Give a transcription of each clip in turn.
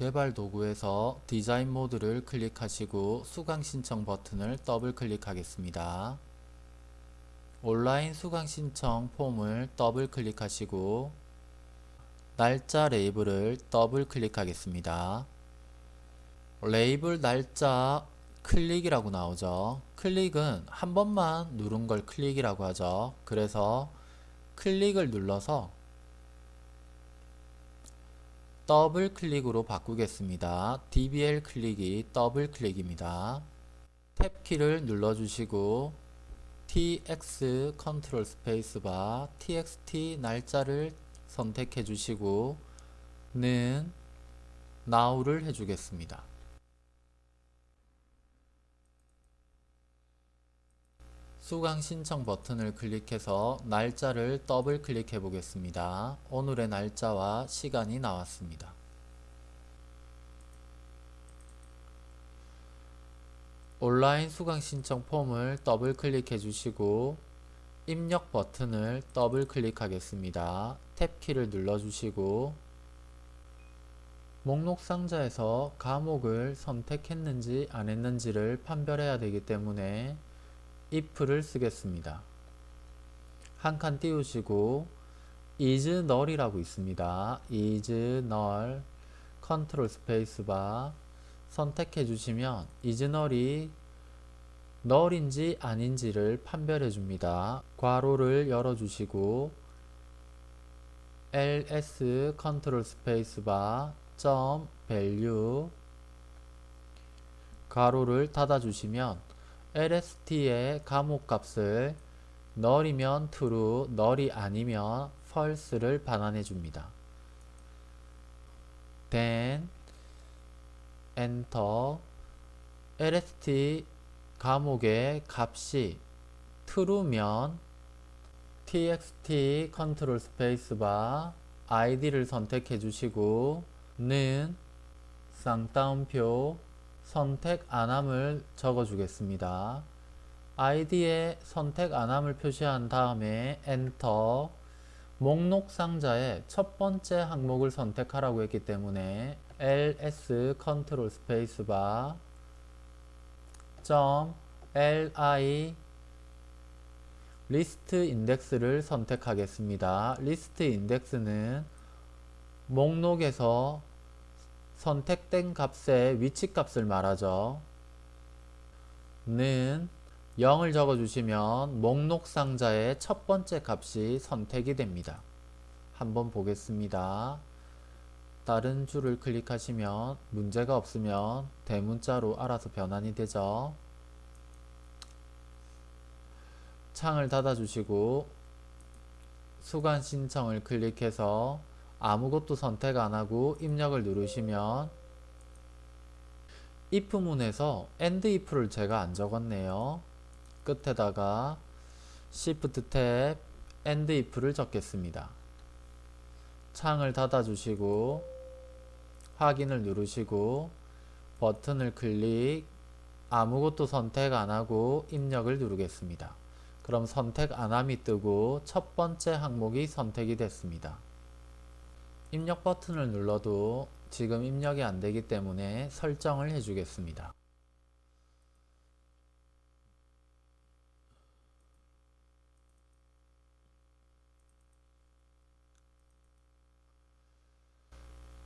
개발 도구에서 디자인 모드를 클릭하시고 수강 신청 버튼을 더블 클릭하겠습니다. 온라인 수강 신청 폼을 더블 클릭하시고 날짜 레이블을 더블 클릭하겠습니다. 레이블 날짜 클릭이라고 나오죠. 클릭은 한 번만 누른 걸 클릭이라고 하죠. 그래서 클릭을 눌러서 더블 클릭으로 바꾸겠습니다. DBL 클릭이 더블 클릭입니다. 탭키를 눌러주시고 TX 컨트롤 스페이스바 TXT 날짜를 선택해 주시고 는 now를 해주겠습니다. 수강 신청 버튼을 클릭해서 날짜를 더블 클릭해 보겠습니다. 오늘의 날짜와 시간이 나왔습니다. 온라인 수강 신청 폼을 더블 클릭해 주시고 입력 버튼을 더블 클릭하겠습니다. 탭키를 눌러 주시고 목록 상자에서 과목을 선택했는지 안 했는지를 판별해야 되기 때문에 if를 쓰겠습니다. 한 칸 띄우시고 is null이라고 있습니다. is null 컨트롤 스페이스바 선택해 주시면 is null이 null인지 아닌지를 판별해 줍니다. 괄호를 열어 주시고 ls 컨트롤 스페이스바 점 value 괄호를 닫아 주시면 lst의 과목값을 null이면 true, null이 아니면 false를 반환해 줍니다. then enter lst 과목의 값이 true면 txt 컨트롤 스페이스바 id를 선택해 주시고 는 쌍따옴표 선택 안함을 적어 주겠습니다. id에 선택 안함을 표시한 다음에 엔터 목록 상자의 첫 번째 항목을 선택하라고 했기 때문에 ls 컨트롤 스페이스바 점 li 리스트 인덱스를 선택하겠습니다. 리스트 인덱스는 목록에서 선택된 값의 위치 값을 말하죠. 는 0을 적어주시면 목록 상자의 첫 번째 값이 선택이 됩니다. 한번 보겠습니다. 다른 줄을 클릭하시면 문제가 없으면 대문자로 알아서 변환이 되죠. 창을 닫아주시고 수강 신청을 클릭해서 아무것도 선택 안하고 입력을 누르시면 if문에서 end if를 제가 안 적었네요. 끝에다가 Shift 탭 end if를 적겠습니다. 창을 닫아주시고 확인을 누르시고 버튼을 클릭 아무것도 선택 안하고 입력을 누르겠습니다. 그럼 선택 안함이 뜨고 첫 번째 항목이 선택이 됐습니다. 입력 버튼을 눌러도 지금 입력이 안되기 때문에 설정을 해주겠습니다.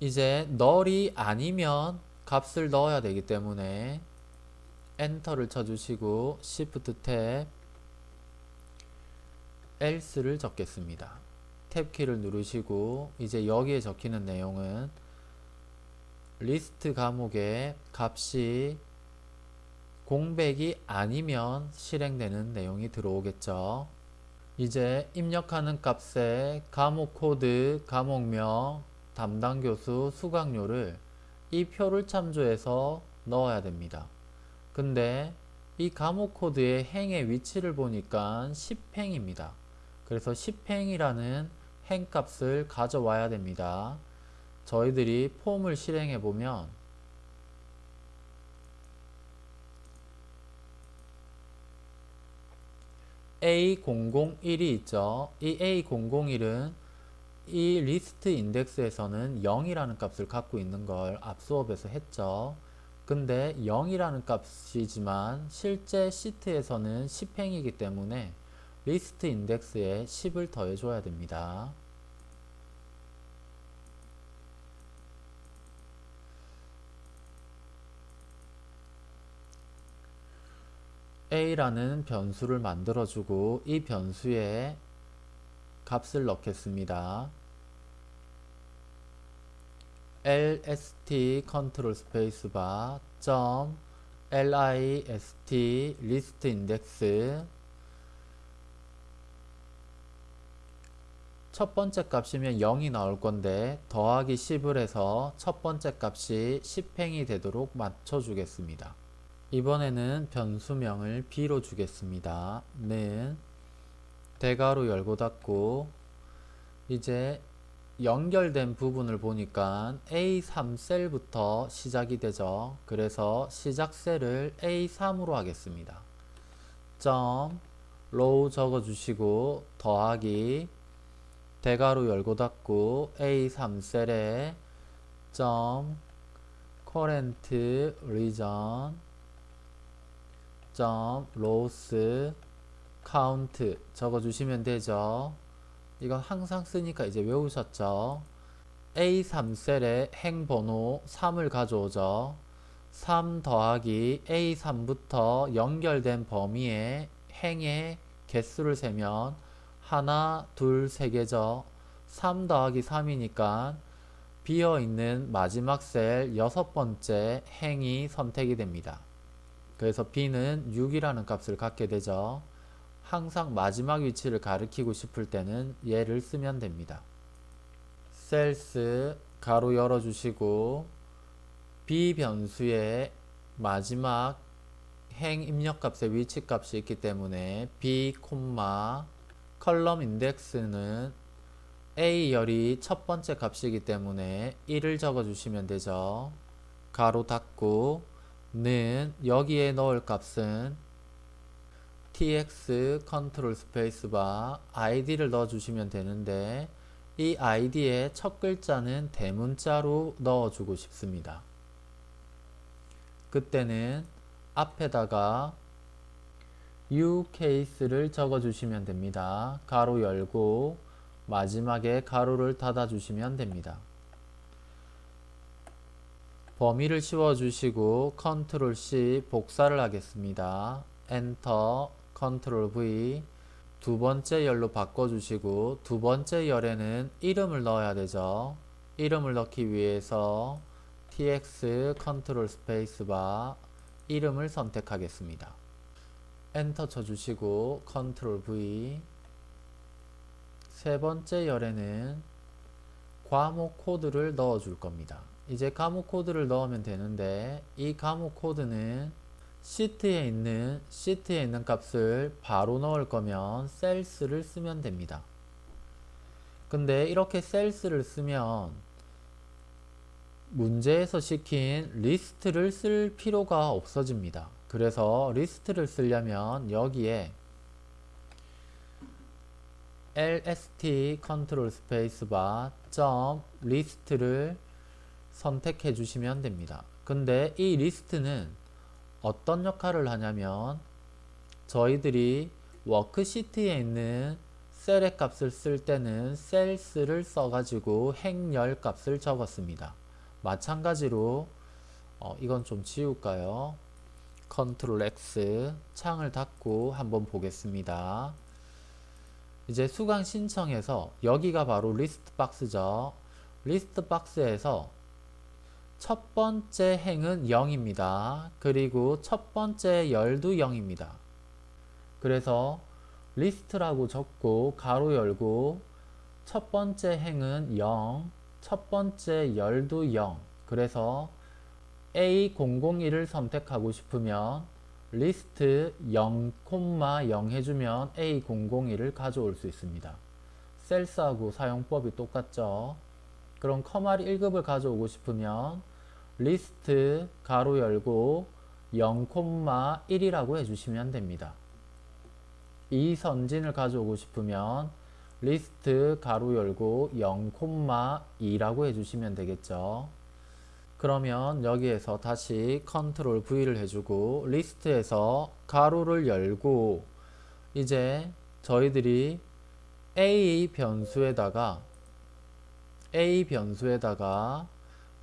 이제 널이 아니면 값을 넣어야 되기 때문에 엔터를 쳐주시고 Shift 탭 else를 적겠습니다. 탭키를 누르시고 이제 여기에 적히는 내용은 리스트 과목의 값이 공백이 아니면 실행되는 내용이 들어오겠죠. 이제 입력하는 값에 과목 코드, 과목명, 담당 교수, 수강료를 이 표를 참조해서 넣어야 됩니다. 근데 이 과목 코드의 행의 위치를 보니까 10행입니다. 그래서 10행이라는 행값을 가져와야 됩니다. 저희들이 폼을 실행해 보면 A001이 있죠. 이 A001은 이 리스트 인덱스에서는 0이라는 값을 갖고 있는 걸 앞 수업에서 했죠. 근데 0이라는 값이지만 실제 시트에서는 10행이기 때문에 리스트 인덱스에 10을 더해줘야 됩니다. A라는 변수를 만들어주고 이 변수에 값을 넣겠습니다. lst 컨트롤 스페이스 바 점 list 리스트 인덱스 첫 번째 값이면 0이 나올 건데 더하기 10을 해서 첫 번째 값이 10행이 되도록 맞춰 주겠습니다. 이번에는 변수명을 b로 주겠습니다. 는 대괄호 열고 닫고 이제 연결된 부분을 보니까 A3 셀부터 시작이 되죠. 그래서 시작 셀을 A3으로 하겠습니다. 점 row 적어주시고 더하기 대괄호 열고 닫고 A3 셀에 점 current region 점 rows 카운트 적어주시면 되죠. 이건 항상 쓰니까 이제 외우셨죠. A3셀에 행번호 3을 가져오죠. 3 더하기 A3부터 연결된 범위에 행의 개수를 세면 하나, 둘, 세 개죠. 3 더하기 3이니까 비어있는 마지막 셀 여섯 번째 행이 선택이 됩니다. 그래서 b는 6이라는 값을 갖게 되죠. 항상 마지막 위치를 가리키고 싶을 때는 얘를 쓰면 됩니다. 셀스 가로 열어주시고 b 변수의 마지막 행 입력값의 위치값이 있기 때문에 b, 컬럼 인덱스는 a 열이 첫 번째 값이기 때문에 1을 적어주시면 되죠. 괄호 닫고 는 여기에 넣을 값은 tx 컨트롤 스페이스바 id를 넣어주시면 되는데 이 id의 첫 글자는 대문자로 넣어주고 싶습니다. 그때는 앞에다가 UCase를 적어주시면 됩니다. 괄호 열고 마지막에 괄호를 닫아주시면 됩니다. 범위를 씌워주시고 컨트롤 C 복사를 하겠습니다. 엔터 컨트롤 V 두 번째 열로 바꿔주시고 두 번째 열에는 이름을 넣어야 되죠. 이름을 넣기 위해서 TX 컨트롤 스페이스바 이름을 선택하겠습니다. 엔터 쳐주시고 컨트롤 V 세 번째 열에는 과목 코드를 넣어 줄 겁니다. 이제 과목 코드를 넣으면 되는데 이 과목 코드는 시트에 있는 시트에 있는 값을 바로 넣을 거면 Cells를 쓰면 됩니다. 근데 이렇게 Cells를 쓰면 문제에서 시킨 리스트를 쓸 필요가 없어집니다. 그래서 리스트를 쓰려면 여기에 lst 컨트롤 스페이스바 점 리스트를 선택해 주시면 됩니다. 근데 이 리스트는 어떤 역할을 하냐면 저희들이 워크시트에 있는 셀의 값을 쓸 때는 Cells를 써가지고 행열 값을 적었습니다. 마찬가지로 어, 이건 좀 지울까요? 컨트롤 X 창을 닫고 한번 보겠습니다. 이제 수강 신청해서 여기가 바로 리스트 박스죠. 리스트 박스에서 첫 번째 행은 0입니다. 그리고 첫 번째 열도 0입니다. 그래서 리스트라고 적고 괄호 열고 첫 번째 행은 0, 첫 번째 열도 0. 그래서 A001을 선택하고 싶으면 리스트 0, 0 해주면 A001을 가져올 수 있습니다. Cells하고 사용법이 똑같죠. 그럼 컴활 1급을 가져오고 싶으면 리스트 괄호 열고 0,1이라고 해주시면 됩니다. 이 선진을 가져오고 싶으면 리스트 괄호 열고 0,2라고 해주시면 되겠죠. 그러면 여기에서 다시 컨트롤 V를 해주고 리스트에서 괄호를 열고 이제 저희들이 A 변수에다가 A 변수에다가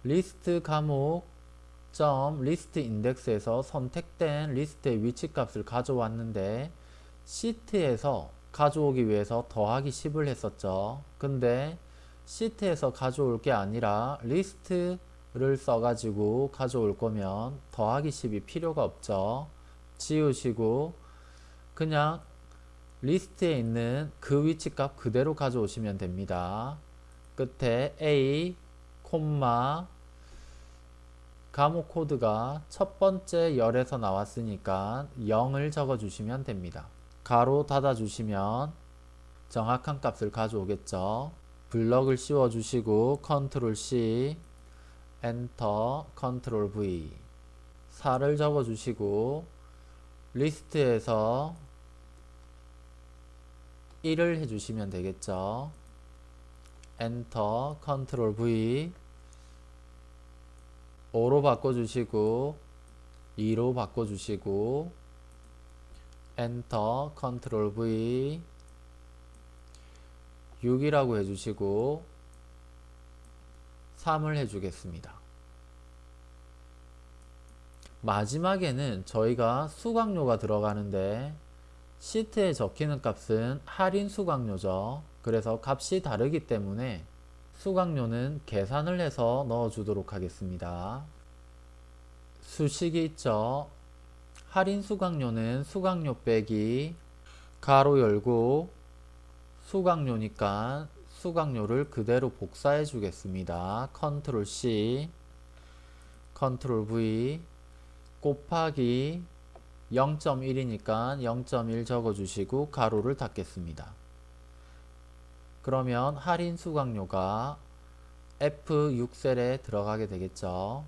리스트 과목 점 리스트 인덱스에서 선택된 리스트의 위치 값을 가져왔는데 시트에서 가져오기 위해서 더하기 10을 했었죠. 근데 시트에서 가져올 게 아니라 리스트를 써가지고 가져올 거면 더하기 10이 필요가 없죠. 지우시고 그냥 리스트에 있는 그 위치 값 그대로 가져오시면 됩니다. 끝에 A, 콤마 과목 코드가 첫 번째 열에서 나왔으니까 0을 적어 주시면 됩니다. 괄호 닫아 주시면 정확한 값을 가져오겠죠. 블럭을 씌워 주시고 컨트롤 C 엔터 컨트롤 V 4를 적어 주시고 리스트에서 1을 해주시면 되겠죠. 엔터 컨트롤 V 5로 바꿔주시고 2로 바꿔주시고 엔터 컨트롤 V 6이라고 해주시고 3을 해주겠습니다. 마지막에는 저희가 수강료가 들어가는데 시트에 적히는 값은 할인 수강료죠. 그래서 값이 다르기 때문에 수강료는 계산을 해서 넣어 주도록 하겠습니다. 수식이 있죠. 할인 수강료는 수강료 빼기 가로 열고 수강료니까 수강료를 그대로 복사해 주겠습니다. 컨트롤 C 컨트롤 V 곱하기 0.1이니까 0.1 적어주시고 가로를 닫겠습니다. 그러면 할인 수강료가 F6셀에 들어가게 되겠죠.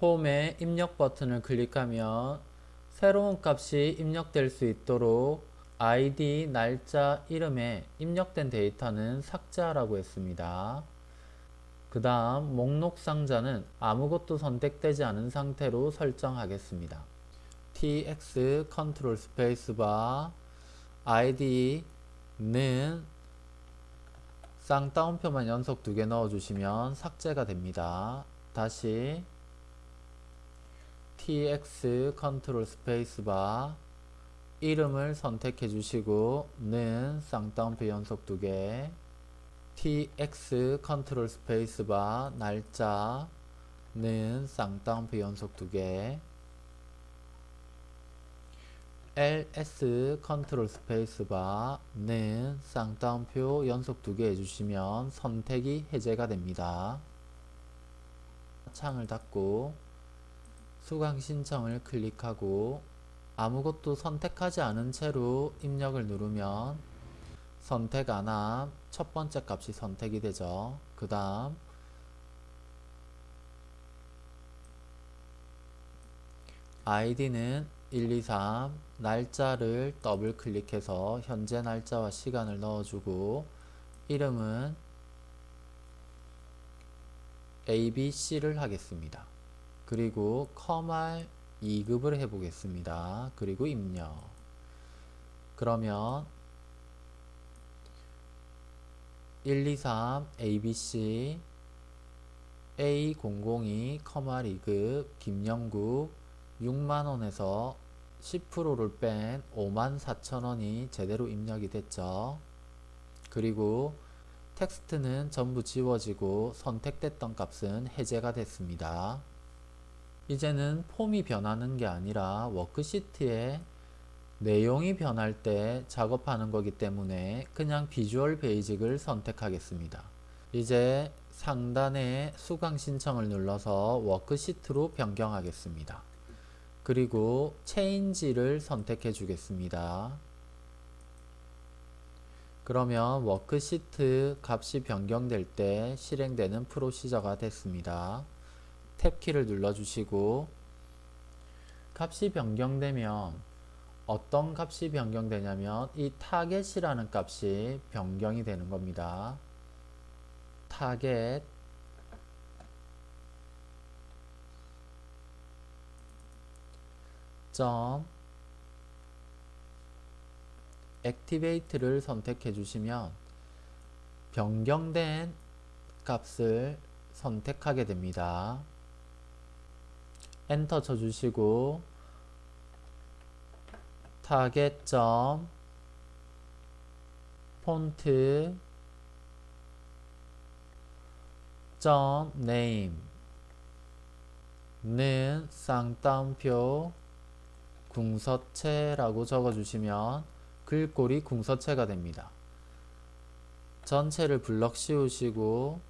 폼에 입력 버튼을 클릭하면 새로운 값이 입력될 수 있도록 아이디, 날짜, 이름에 입력된 데이터는 삭제하라고 했습니다. 그 다음 목록 상자는 아무것도 선택되지 않은 상태로 설정하겠습니다. tx 컨트롤 스페이스바 id는 쌍따옴표만 연속 두 개 넣어주시면 삭제가 됩니다. 다시 tx 컨트롤 스페이스바 이름을 선택해 주시고 는 쌍따옴표 연속 두 개 tx 컨트롤 스페이스바 날짜 는 쌍따옴표 연속 두개 ls 컨트롤 스페이스바는 쌍따옴표 연속 두 개 해주시면 선택이 해제가 됩니다. 창을 닫고 수강 신청을 클릭하고 아무것도 선택하지 않은 채로 입력을 누르면 선택 안 함 첫 번째 값이 선택이 되죠. 그 다음 아이디는 1, 2, 3 날짜를 더블 클릭해서 현재 날짜와 시간을 넣어주고 이름은 ABC를 하겠습니다. 그리고 컴알 2급을 해보겠습니다. 그리고 입력 그러면 1, 2, 3 ABC A002 컴알 2급 김영국 6만원에서 10%를 뺀 54,000원이 제대로 입력이 됐죠. 그리고 텍스트는 전부 지워지고 선택됐던 값은 해제가 됐습니다. 이제는 폼이 변하는 게 아니라 워크시트에 내용이 변할 때 작업하는 거기 때문에 그냥 비주얼 베이직을 선택하겠습니다. 이제 상단에 수강 신청을 눌러서 워크시트로 변경하겠습니다. 그리고 Change를 선택해 주겠습니다. 그러면 워크시트 값이 변경될 때 실행되는 프로시저가 됐습니다. 탭키를 눌러주시고 값이 변경되면 어떤 값이 변경되냐면 이 Target이라는 값이 변경이 되는 겁니다. 타겟 점 Activate를 선택해 주시면 변경된 값을 선택하게 됩니다. 엔터 쳐주시고 Target점 Font 점 Name는 쌍따옴표 궁서체라고 적어주시면 글꼴이 궁서체가 됩니다. 전체를 블럭 씌우시고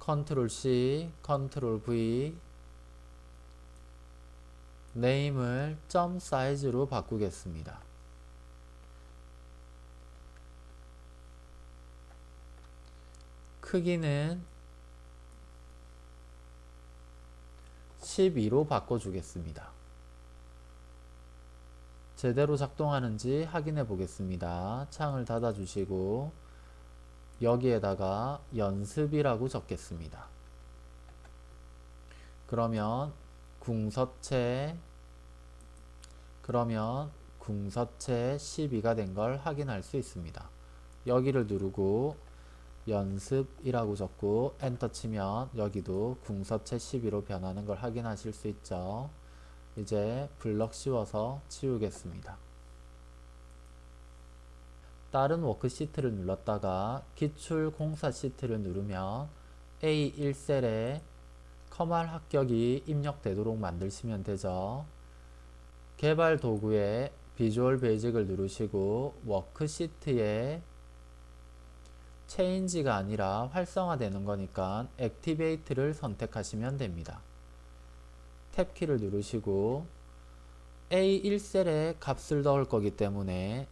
컨트롤 C, 컨트롤 V Name을 점 Size로 바꾸겠습니다. 크기는 12로 바꿔주겠습니다. 제대로 작동하는지 확인해 보겠습니다. 창을 닫아 주시고 여기에다가 연습이라고 적겠습니다. 그러면 궁서체 그러면 궁서체 12가 된 걸 확인할 수 있습니다. 여기를 누르고 연습이라고 적고 엔터 치면 여기도 궁서체 12로 변하는 걸 확인하실 수 있죠. 이제 블럭 씌워서 치우겠습니다. 다른 워크시트를 눌렀다가 기출 공사 시트를 누르면 A1셀에 컴활 합격이 입력되도록 만드시면 되죠. 개발 도구에 비주얼 베이직을 누르시고 워크시트에 Change가 아니라 활성화되는 거니까 Activate를 선택하시면 됩니다. 탭키를 누르시고 A1셀에 값을 넣을 거기 때문에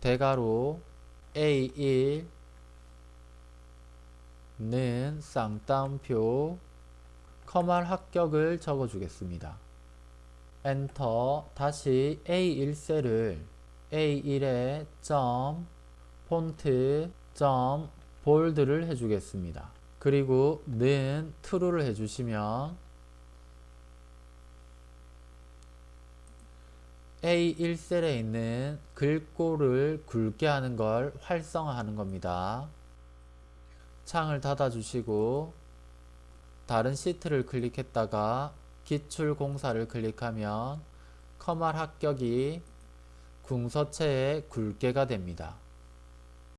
대괄호 A1 는 쌍따옴표 커말 합격을 적어 주겠습니다. 엔터 다시 A1셀을 A1에 점 폰트 점 볼드를 해주겠습니다. 그리고 는 true를 해주시면 A1셀에 있는 글꼴을 굵게 하는 걸 활성화하는 겁니다. 창을 닫아주시고 다른 시트를 클릭했다가 기출 공사를 클릭하면 커말 합격이 궁서체의 굵게가 됩니다.